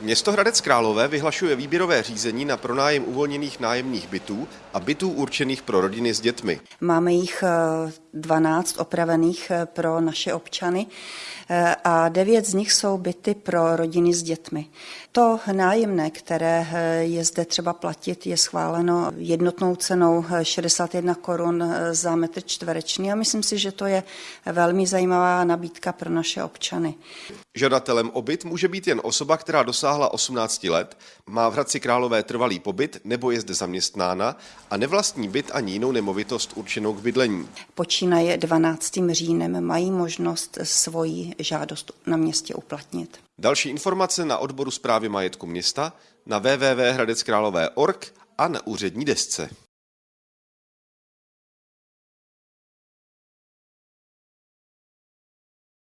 Město Hradec Králové vyhlašuje výběrové řízení na pronájem uvolněných nájemních bytů a bytů určených pro rodiny s dětmi. Máme jich 12 eh, opravených eh, pro naše občany eh, a devět z nich jsou byty pro rodiny s dětmi. To nájemné, které je zde třeba platit, je schváleno jednotnou cenou 61 korun za metr čtvereční a myslím si, že to je velmi zajímavá nabídka pro naše občany. Žadatelem o byt může být jen osoba, která dosáhla 18 let, má v Hradci Králové trvalý pobyt nebo je zde zaměstnána a nevlastní byt ani jinou nemovitost určenou k bydlení. Počínaje 12. říjnem mají možnost svoji žádost na městě uplatnit. Další informace na odboru zprávy majetku města na www.hradeckrálové.org a na úřední desce.